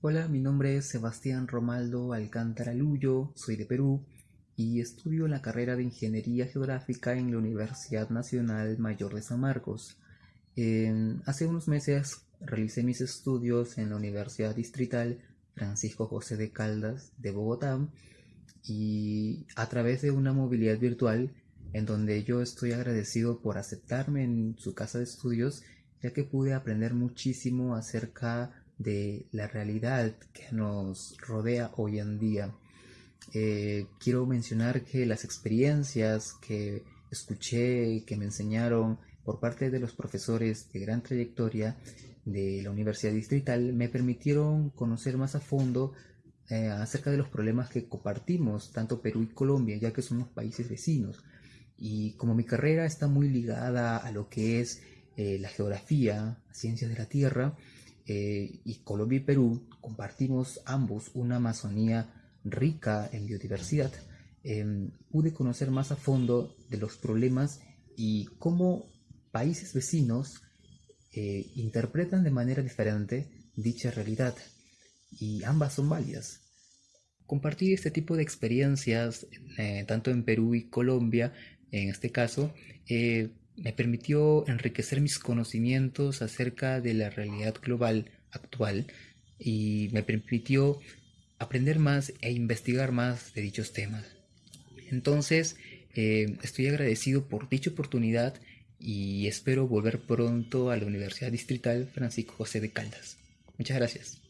Hola, mi nombre es Sebastián Romaldo Alcántara Luyo, soy de Perú y estudio la carrera de Ingeniería Geográfica en la Universidad Nacional Mayor de San Marcos. hace unos meses realicé mis estudios en la Universidad Distrital Francisco José de Caldas de Bogotá y a través de una movilidad virtual en donde yo estoy agradecido por aceptarme en su casa de estudios ya que pude aprender muchísimo acerca de la realidad que nos rodea hoy en día. Eh, quiero mencionar que las experiencias que escuché, que me enseñaron por parte de los profesores de gran trayectoria de la Universidad Distrital, me permitieron conocer más a fondo eh, acerca de los problemas que compartimos, tanto Perú y Colombia, ya que somos países vecinos. Y como mi carrera está muy ligada a lo que es eh, la geografía, ciencias de la Tierra, eh, y Colombia y Perú compartimos ambos una Amazonía rica en biodiversidad, em, pude conocer más a fondo de los problemas y cómo países vecinos eh, interpretan de manera diferente dicha realidad y ambas son válidas. Compartir este tipo de experiencias, eh, tanto en Perú y Colombia, en este caso, me permitió enriquecer mis conocimientos acerca de la realidad global actual y me permitió aprender más e investigar más de dichos temas. Entonces, eh, estoy agradecido por dicha oportunidad y espero volver pronto a la Universidad Distrital Francisco José de Caldas. Muchas gracias.